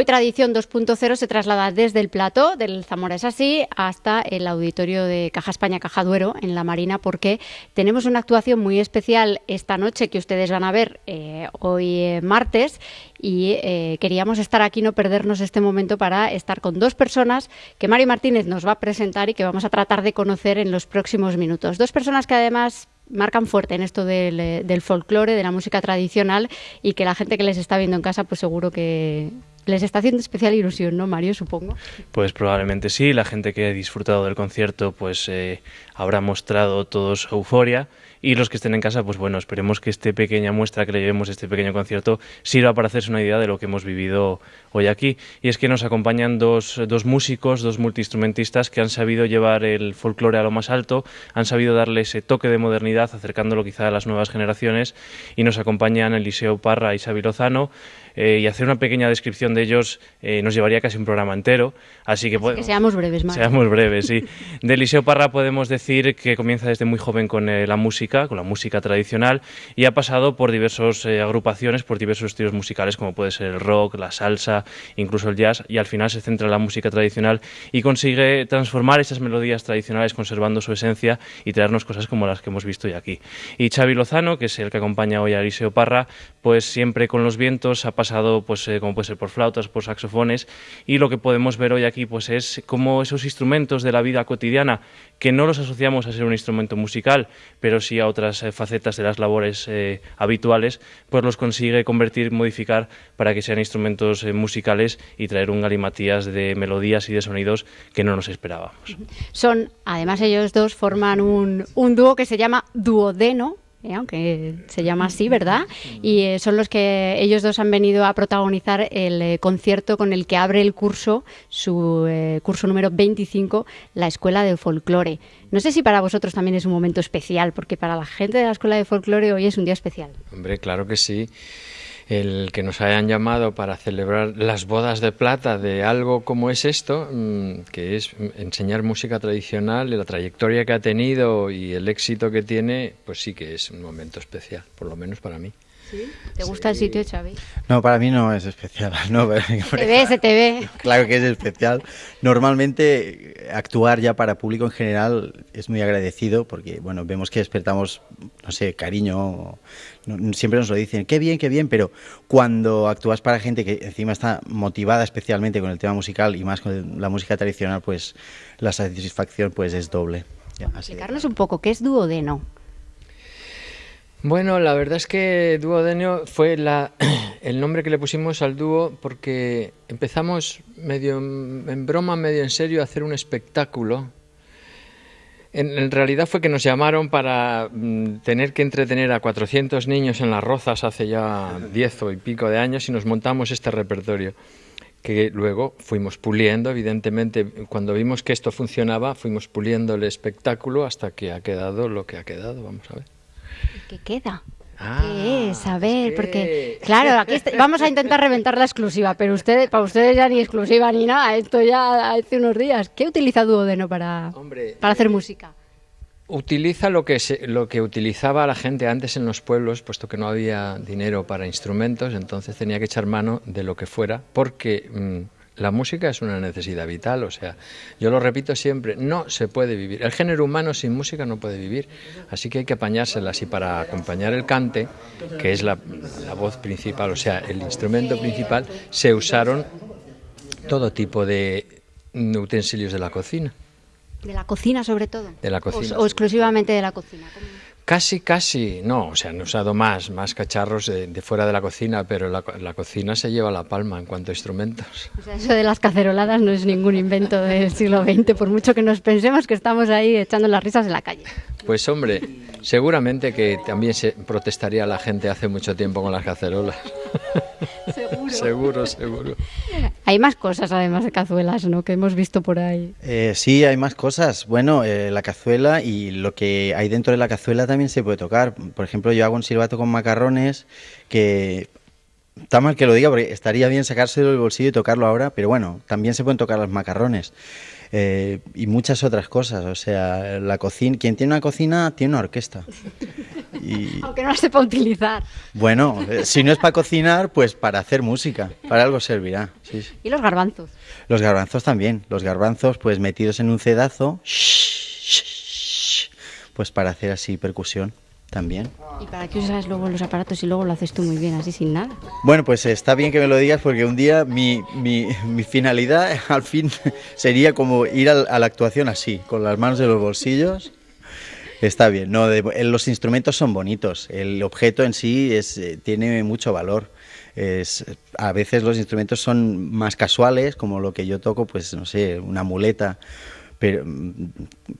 Hoy Tradición 2.0 se traslada desde el plató del Zamora es así hasta el auditorio de Caja España Caja Duero en la Marina porque tenemos una actuación muy especial esta noche que ustedes van a ver eh, hoy eh, martes y eh, queríamos estar aquí, no perdernos este momento para estar con dos personas que Mario Martínez nos va a presentar y que vamos a tratar de conocer en los próximos minutos. Dos personas que además marcan fuerte en esto del, del folclore, de la música tradicional y que la gente que les está viendo en casa pues seguro que, les está haciendo especial ilusión, ¿no, Mario? Supongo. Pues probablemente sí. La gente que ha disfrutado del concierto, pues eh, habrá mostrado toda su euforia. Y los que estén en casa, pues bueno, esperemos que esta pequeña muestra que le llevemos, este pequeño concierto, sirva para hacerse una idea de lo que hemos vivido hoy aquí. Y es que nos acompañan dos, dos músicos, dos multiinstrumentistas que han sabido llevar el folclore a lo más alto, han sabido darle ese toque de modernidad, acercándolo quizá a las nuevas generaciones. Y nos acompañan Eliseo Parra y Xavi Lozano. Eh, y hacer una pequeña descripción de ellos eh, nos llevaría casi un programa entero. Así que, que seamos breves, Mario. Seamos breves, sí. De Eliseo Parra podemos decir que comienza desde muy joven con eh, la música, con la música tradicional, y ha pasado por diversas agrupaciones, por diversos estilos musicales, como puede ser el rock, la salsa, incluso el jazz, y al final se centra en la música tradicional y consigue transformar esas melodías tradicionales conservando su esencia y traernos cosas como las que hemos visto hoy aquí. Y Xavi Lozano, que es el que acompaña hoy a Eliseo Parra, pues siempre con los vientos ha pasado, pues eh, como puede ser por flautas, por saxofones, y lo que podemos ver hoy aquí, pues es cómo esos instrumentos de la vida cotidiana, que no los asociamos a ser un instrumento musical, pero sí a otras eh, facetas de las labores eh, habituales, pues los consigue convertir, modificar para que sean instrumentos musicales y traer un galimatías de melodías y de sonidos que no nos esperábamos. Son, además ellos dos forman un, un dúo que se llama Duodeno, ¿eh? aunque se llama así, ¿verdad? Y eh, son los que ellos dos han venido a protagonizar el eh, concierto con el que abre el curso, su curso número 25, la Escuela de Folclore. No sé si para vosotros también es un momento especial, porque para la gente de la Escuela de Folclore hoy es un día especial. Hombre, claro que sí el que nos hayan llamado para celebrar las bodas de plata de algo como es esto, mm, que es enseñar música tradicional, la trayectoria que ha tenido y el éxito que tiene, pues sí que es un momento especial, por lo menos para mí. ¿Te gusta el sitio, Xavi? No, para mí no es especial. No, se te ve, se te ve. Claro que es especial. Normalmente actuar ya para público en general es muy agradecido porque, bueno, vemos que despertamos, no sé, cariño. siempre nos lo dicen, qué bien, qué bien, pero cuando actúas para gente que encima está motivada especialmente con el tema musical y más con la música tradicional, pues la satisfacción pues es doble. Explicarnos un poco, ¿qué es duodeno? Bueno, la verdad es que Duodenio fue la, el nombre que le pusimos al dúo porque empezamos medio en broma, medio en serio a hacer un espectáculo. En, realidad fue que nos llamaron para mm, tener que entretener a 400 niños en las rozas hace ya 10 o y pico de años y nos montamos este repertorio que luego fuimos puliendo, evidentemente, cuando vimos que esto funcionaba, fuimos puliendo el espectáculo hasta que ha quedado lo que ha quedado, vamos a ver. ¿Qué queda? ¿Qué es? A ver, porque claro, aquí vamos a intentar reventar la exclusiva, pero ustedes, para ustedes ya ni exclusiva ni nada, esto ya hace unos días. ¿Qué utiliza Duodeno para, para hacer música? Utiliza lo que, lo que utilizaba la gente antes en los pueblos, puesto que no había dinero para instrumentos, entonces tenía que echar mano de lo que fuera, porque mm, la música es una necesidad vital, o sea, yo lo repito siempre, no se puede vivir. El género humano sin música no puede vivir, así que hay que apañárselas y para acompañar el cante, que es la, voz principal, o sea, el instrumento principal, se usaron todo tipo de utensilios de la cocina. ¿De la cocina sobre todo? De la cocina. ¿O, exclusivamente de la cocina? Casi, casi, no, o sea, han usado más, más cacharros de, fuera de la cocina, pero la, la, cocina se lleva la palma en cuanto a instrumentos. O sea, eso de las caceroladas no es ningún invento del siglo XX, por mucho que nos pensemos que estamos ahí echando las risas en la calle. Pues hombre, seguramente que también se protestaría la gente hace mucho tiempo con las cacerolas. Seguro. seguro, seguro. Hay más cosas además de cazuelas, ¿no? Que hemos visto por ahí. Eh, sí, hay más cosas. Bueno, eh, la cazuela y lo que hay dentro de la cazuela también se puede tocar. Por ejemplo, yo hago un silbato con macarrones que Está mal que lo diga porque estaría bien sacárselo del bolsillo y tocarlo ahora, pero bueno, también se pueden tocar los macarrones. Eh, y muchas otras cosas. O sea, la cocina, quien tiene una cocina tiene una orquesta. Aunque no la sepa utilizar. Bueno, eh, si no es para cocinar, pues para hacer música, para algo servirá. ¿Y los garbanzos? Los garbanzos también, los garbanzos pues metidos en un cedazo, pues para hacer así percusión también. ¿Y para qué usas luego los aparatos y luego lo haces tú muy bien, así sin nada? Bueno, pues está bien que me lo digas porque un día mi, mi, finalidad al fin sería como ir a, la actuación así, con las manos en los bolsillos. Está bien, no, los instrumentos son bonitos, el objeto en sí eh, tiene mucho valor. A veces los instrumentos son más casuales, como lo que yo toco, pues no sé, una muleta pero mm,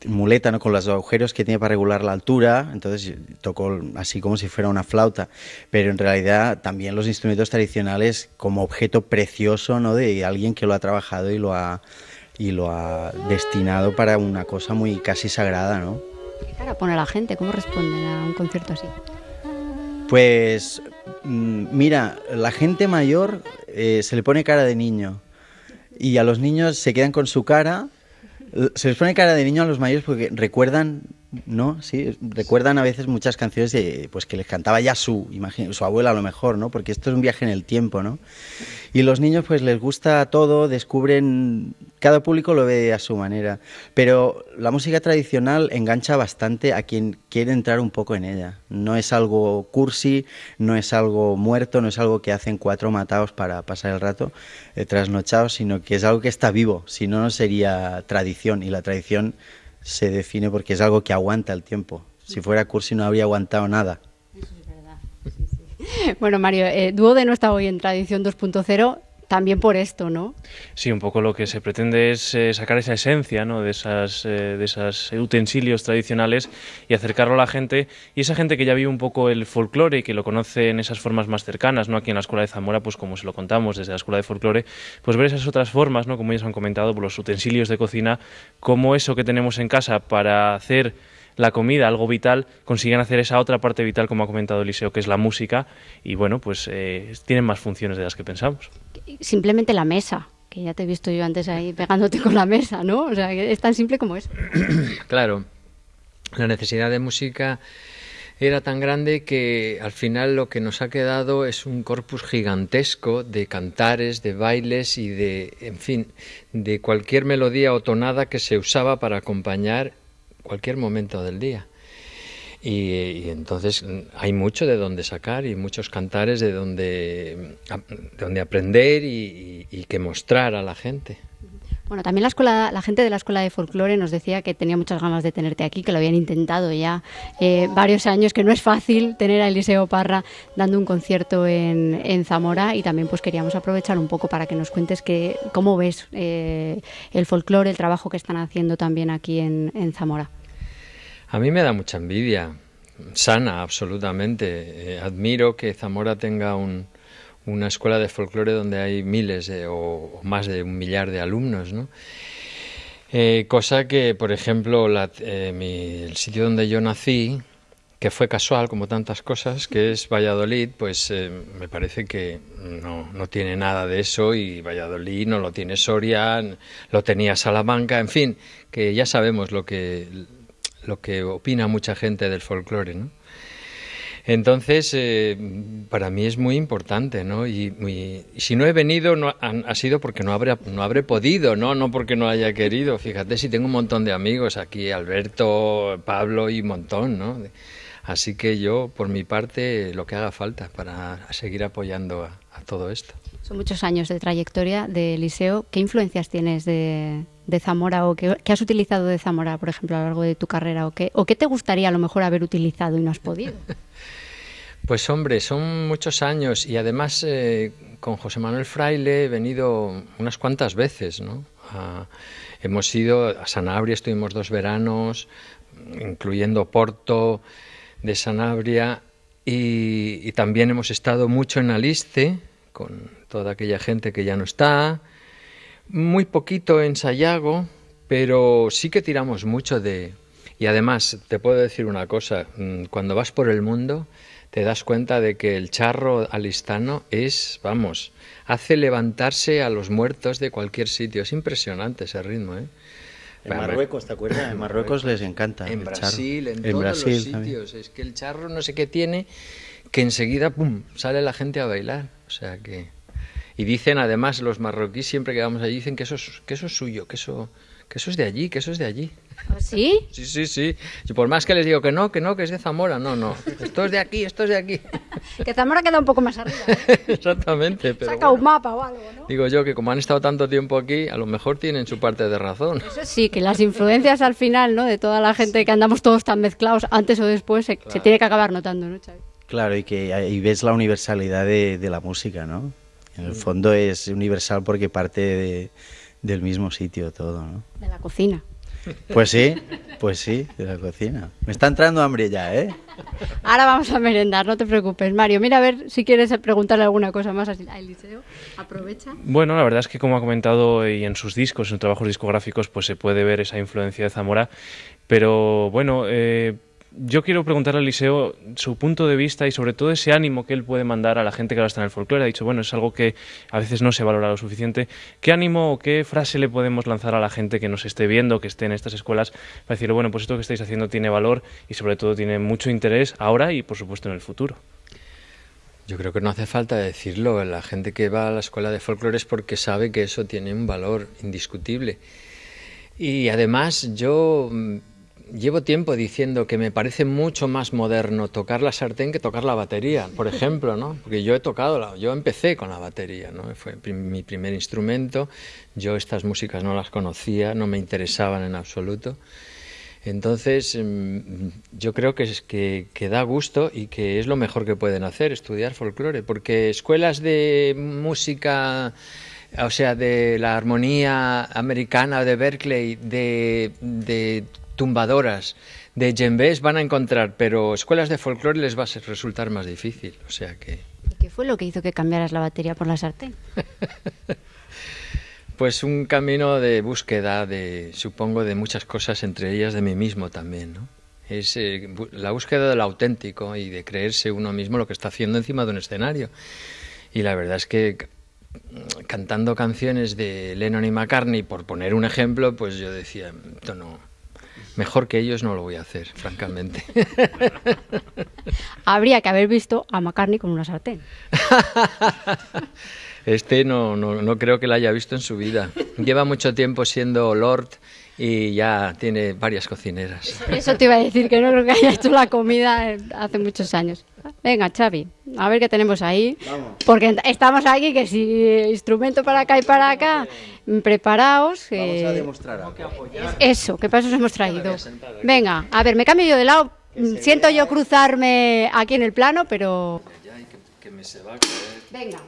muleta ¿no? con los agujeros que tiene para regular la altura, entonces tocó así como si fuera una flauta, pero en realidad también los instrumentos tradicionales como objeto precioso ¿no? de alguien que lo ha trabajado y lo ha, y lo ha destinado para una cosa muy casi sagrada. ¿no? ¿Qué cara pone la gente? ¿Cómo responden a un concierto así? Pues mm, mira, la gente mayor eh, se le pone cara de niño y a los niños se quedan con su cara se les pone cara de niño a los mayores porque recuerdan, ¿no? Sí, recuerdan a veces muchas canciones de, pues que les cantaba ya su, su abuela a lo mejor, ¿no? Porque esto es un viaje en el tiempo, ¿no? Y los niños pues les gusta todo, descubren, cada público lo ve a su manera, pero la música tradicional engancha bastante a quien quiere entrar un poco en ella. No es algo cursi, no es algo muerto, no es algo que hacen cuatro matados para pasar el rato eh, trasnochados, sino que es algo que está vivo, si no, no sería tradición y la tradición se define porque es algo que aguanta el tiempo. Si fuera cursi no habría aguantado nada. Bueno, Mario, eh, Duode no está hoy en Tradición 2.0 también por esto, ¿no? Sí, un poco lo que se pretende es eh, sacar esa esencia ¿no? de, esas, eh, de esos utensilios tradicionales y acercarlo a la gente. Y esa gente que ya vive un poco el folclore y que lo conoce en esas formas más cercanas, ¿no? aquí en la Escuela de Zamora, pues como se lo contamos desde la Escuela de Folclore, pues ver esas otras formas, ¿no? como ellos han comentado, los utensilios de cocina, como eso que tenemos en casa para hacer la comida, algo vital, consiguen hacer esa otra parte vital, como ha comentado Eliseo, que es la música, y bueno, pues eh, tienen más funciones de las que pensamos. Simplemente la mesa, que ya te he visto yo antes ahí pegándote con la mesa, ¿no? O sea, es tan simple como eso. claro, la necesidad de música era tan grande que al final lo que nos ha quedado es un corpus gigantesco de cantares, de bailes y de, en fin, de cualquier melodía o tonada que se usaba para acompañar cualquier momento del día. Y, entonces hay mucho de donde sacar y muchos cantares de donde, donde aprender y, que mostrar a la gente. Bueno, también la escuela, la gente de la escuela de folclore nos decía que tenía muchas ganas de tenerte aquí, que lo habían intentado ya eh, varios años, que no es fácil tener a Eliseo Parra dando un concierto en, Zamora y también pues queríamos aprovechar un poco para que nos cuentes que, cómo ves eh, el folclore, el trabajo que están haciendo también aquí en, Zamora. A mí me da mucha envidia, sana absolutamente. Eh, admiro que Zamora tenga una escuela de folclore donde hay miles o, más de un millar de alumnos, ¿no? Eh, cosa que, por ejemplo, eh, el sitio donde yo nací, que fue casual como tantas cosas, que es Valladolid, pues me parece que no, no, tiene nada de eso y Valladolid no lo tiene Soria, lo tenía Salamanca, en fin, que ya sabemos lo que lo que opina mucha gente del folclore, ¿no? Entonces, eh, para mí es muy importante, ¿no? Y, si no he venido, no, ha, sido porque no habré, no habré podido, ¿no? No porque no haya querido. Fíjate si tengo un montón de amigos aquí, Alberto, Pablo y un montón, ¿no? Así que yo, por mi parte, lo que haga falta para seguir apoyando a todo esto. Son muchos años de trayectoria de Liceo. ¿Qué influencias tienes de, Zamora o qué, has utilizado de Zamora, por ejemplo, a lo largo de tu carrera? ¿O qué, ¿O qué te gustaría a lo mejor haber utilizado y no has podido? Pues hombre, son muchos años y además eh, con José Manuel Fraile he venido unas cuantas veces, ¿no? hemos ido a Sanabria, estuvimos dos veranos, incluyendo Porto de Sanabria, y, también hemos estado mucho en Aliste, con toda aquella gente que ya no está, muy poquito en Sayago, pero sí que tiramos mucho de... Y además, te puedo decir una cosa, mm, cuando vas por el mundo te das cuenta de que el charro alistano es, vamos, hace levantarse a los muertos de cualquier sitio. Es impresionante ese ritmo, ¿eh? En Marruecos, ¿te acuerdas? En Marruecos les encanta. En el Brasil, charro. en, todos los sitios. Es que el charro no sé qué tiene, que enseguida, pum, sale la gente a bailar. O sea que... Y dicen, además, los marroquíes siempre que vamos allí, dicen que eso es, que eso es suyo, que eso, que eso es de allí, que eso es de allí. ¿Ah, ¿Sí? Sí, sí, sí. Y por más que les digo que no, que no, que es de Zamora, no, no. Esto es de aquí, esto es de aquí. Que Zamora queda un poco más arriba. ¿eh? Exactamente. Pero Saca un mapa o algo, ¿no? Digo yo que como han estado tanto tiempo aquí, a lo mejor tienen su parte de razón. Eso sí, que las influencias al final, ¿no? De toda la gente que andamos todos tan mezclados, antes o después, se, se tiene que acabar notando, ¿no, Xavi? Claro, y que ahí ves la universalidad de, de la música, ¿no? En el fondo es universal porque parte de- del mismo sitio todo, ¿no? De la cocina. Pues sí, pues sí, de la cocina. Me está entrando hambre ya, ¿eh? Ahora vamos a merendar, no te preocupes. Mario, mira a ver si quieres preguntarle alguna cosa más a Eliseo. Aprovecha. Bueno, la verdad es que como ha comentado y en sus discos, en sus trabajos discográficos, pues se puede ver esa influencia de Zamora. Pero bueno, eh, yo quiero preguntarle a Eliseo su punto de vista y sobre todo ese ánimo que él puede mandar a la gente que ahora está en el folclore. Ha dicho, bueno, es algo que a veces no se valora lo suficiente. ¿Qué ánimo o qué frase le podemos lanzar a la gente que nos esté viendo, que esté en estas escuelas, para decirle, bueno, pues esto que estáis haciendo tiene valor y sobre todo tiene mucho interés ahora y por supuesto en el futuro? Yo creo que no hace falta decirlo. La gente que va a la escuela de folclore es porque sabe que eso tiene un valor indiscutible. Y además yo mm, llevo tiempo diciendo que me parece mucho más moderno tocar la sartén que tocar la batería, por ejemplo, ¿no? Porque yo he tocado, la- yo empecé con la batería, ¿no? Fue mi primer instrumento. Yo estas músicas no las conocía, no me interesaban en absoluto. Entonces, mm, yo creo que, es, que, que da gusto y que es lo mejor que pueden hacer, estudiar folclore, porque escuelas de música, o sea, de la armonía americana de Berkeley, de, de tumbadoras, de djembés van a encontrar, pero escuelas de folclore les va a ser- resultar más difícil, o sea que... ¿Y qué fue lo que hizo que cambiaras la batería por la sartén? Pues un camino de búsqueda, de, supongo, de muchas cosas, entre ellas de mí mismo también, ¿no? Es eh, la búsqueda del auténtico y de creerse uno mismo lo que está haciendo encima de un escenario. Y la verdad es que cantando canciones de Lennon y McCartney, por poner un ejemplo, pues yo decía, esto no, mejor que ellos no lo voy a hacer, francamente. Habría que haber visto a McCartney con una sartén. Este no, no, no creo que la haya visto en su vida. Lleva mucho tiempo siendo Lord y ya tiene varias cocineras. Eso te iba a decir, que no creo que haya hecho la comida hace muchos años. Venga, Xavi, a ver qué tenemos ahí. Porque estamos aquí, que si instrumento para acá y para acá, preparaos. Vamos a eh, demostrar algo. Eso, ¿qué pasos hemos traído? Venga, a ver, me cambio yo de lado. Siento yo cruzarme aquí en el plano, pero... Venga.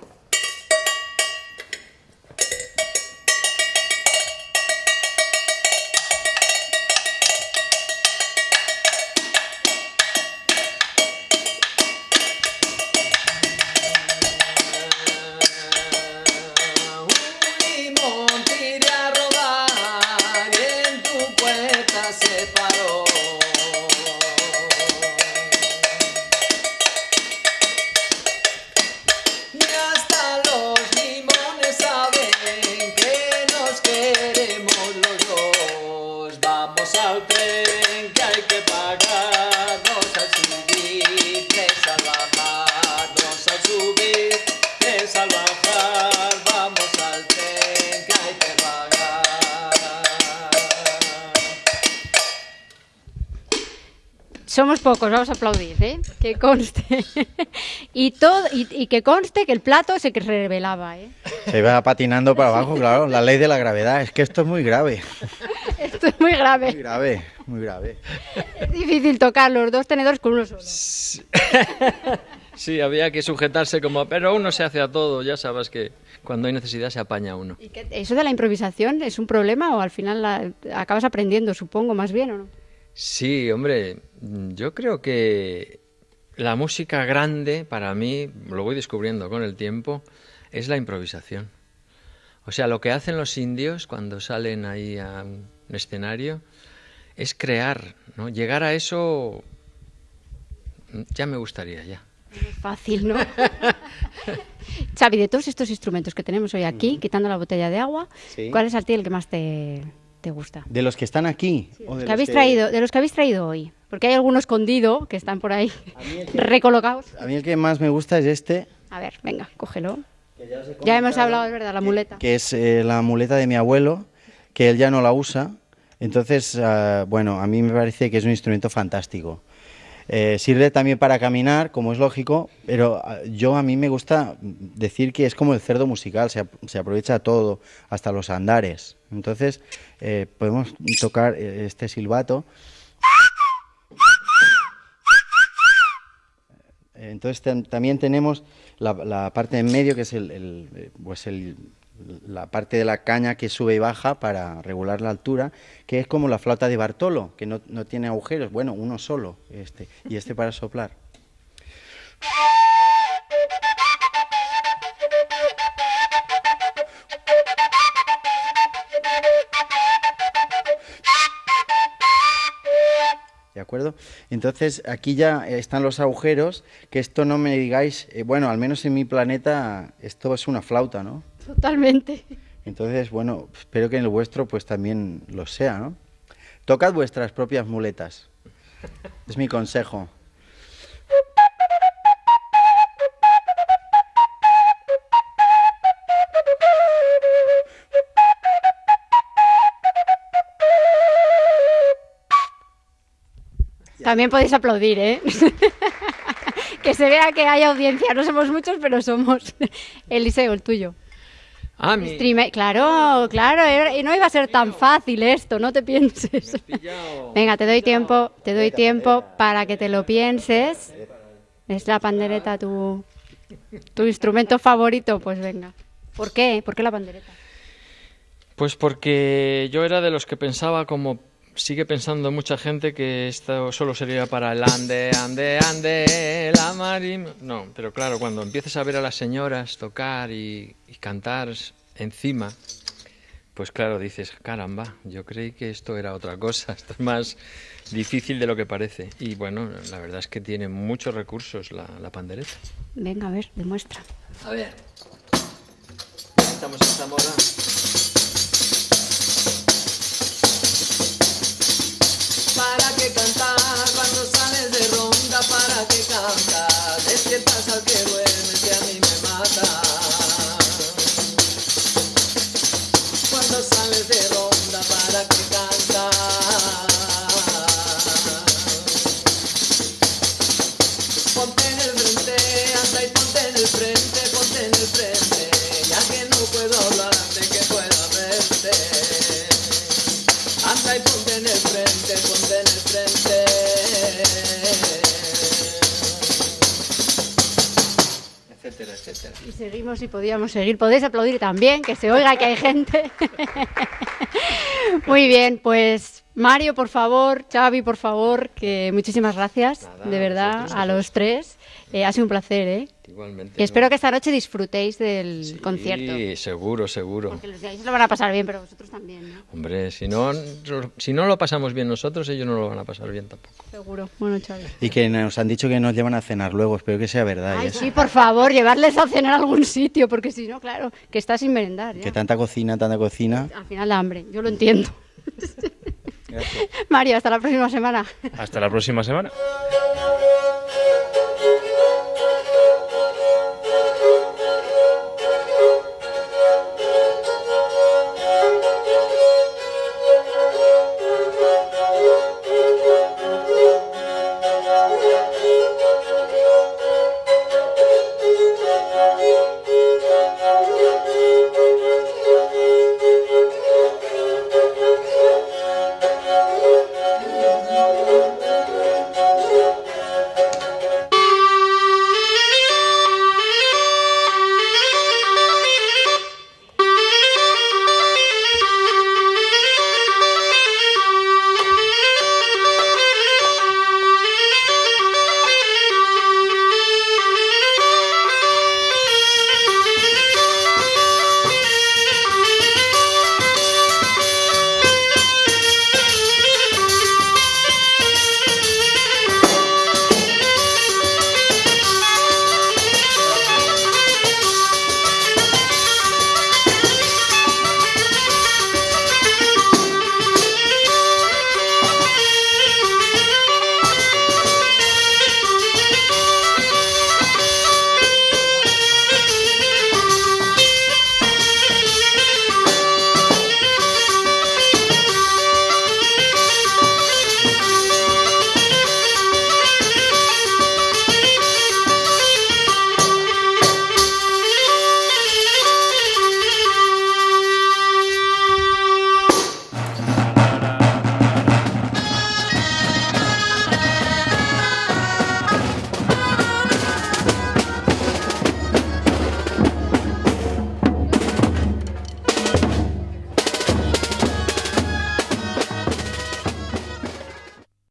Pocos, vamos a aplaudir, ¿eh? Que conste. y, todo, y, y que conste que el plato se que revelaba, ¿eh? Se iba patinando para abajo, claro, la ley de la gravedad. Es que esto es muy grave, Esto es muy muy grave. grave, muy grave. Es difícil tocar los dos tenedores con uno solo. Sí, había que sujetarse como, pero uno se hace a todo, ya sabes que cuando hay necesidad se apaña uno. ¿Y qué- ¿Eso de la improvisación es un problema o al final la- acabas aprendiendo, supongo, más bien o no? Sí, hombre, yo creo que la música grande, para mí, lo voy descubriendo con el tiempo, es la improvisación. O sea, lo que hacen los indios cuando salen ahí a un escenario es crear, ¿no? Llegar a eso ya me gustaría, ya. Fácil, ¿no? Xavi, de todos estos instrumentos que tenemos hoy aquí, quitando la botella de agua, Sí. ¿cuál es a ti el que más te, te gusta? ¿De los que están aquí? o de ¿Qué los habéis que- traído, de los que habéis traído hoy? Porque hay alguno escondido que están por ahí recolocados. A mí el que más me gusta es este, A ver, venga, cógelo. Ya hemos hablado, es verdad, la muleta. que es eh, la muleta de mi abuelo, que él ya no la usa. Entonces, ah, bueno, a mí me parece que es un instrumento fantástico. Eh, sirve también para caminar, como es lógico, pero ah, yo a mí me gusta decir que es como el cerdo musical, se, se aprovecha todo, hasta los andares. Entonces, eh, podemos tocar eh, este silbato. Entonces tam- también tenemos la, la parte en medio, que es eh, pues el- la parte de la caña que sube y baja para regular la altura, que es como la flauta de Bartolo, que no, no tiene agujeros, bueno, uno solo, este, y este para soplar. Acuerdo? Entonces aquí ya están los agujeros, que esto no me digáis, eh, bueno, al menos en mi planeta esto es una flauta, ¿no? Totalmente. Entonces, bueno, espero que en el vuestro pues también lo sea, ¿no? Tocad vuestras propias muletas. Es mi consejo. También podéis aplaudir, ¿eh? que se vea que hay audiencia. No somos muchos, pero somos. Eliseo, el tuyo. Ah, mi... Streamer- Claro, claro. Y no iba a ser tan fácil esto, no te pienses. Venga, te doy tiempo, te doy tiempo para que te lo pienses. ¿Es la pandereta tu, tu instrumento favorito? Pues venga. ¿Por qué? ¿Por qué la pandereta? Pues porque yo era de los que pensaba, como sigue pensando mucha gente, que esto solo sería para el ande, ande, ande, la marim. No, pero claro, cuando empieces a ver a las señoras tocar y, y cantar encima, pues claro, dices, caramba, yo creí que esto era otra cosa, esto es más difícil de lo que parece. Y bueno, la verdad es que tiene muchos recursos la, la pandereta. Venga, a ver, demuestra. A ver, estamos en Zamora. ¿Para qué cantar seguimos y podíamos seguir. Podéis aplaudir también, que se oiga que hay gente. Muy bien, pues Mario, por favor, Xavi, por favor, que muchísimas gracias, Nada, de verdad, a los tres. Eh, ha sido un placer, ¿eh? Igualmente. Y espero ¿no? que esta noche disfrutéis del Sí, concierto. seguro, seguro. Porque los de ahí se lo van a pasar bien, pero vosotros también, ¿no? Hombre, si no, si no lo pasamos bien nosotros, ellos no lo van a pasar bien tampoco. Seguro. Bueno, Xavi. Y que nos han dicho que nos llevan a cenar luego, espero que sea verdad. Ay, ¿eh? sí, por favor, llevarles a cenar a algún sitio, porque si no, claro, que está sin merendar. ya. Que tanta cocina, tanta cocina. Al final da hambre, yo lo entiendo. Gracias. Mario, hasta la próxima semana. Hasta la próxima semana.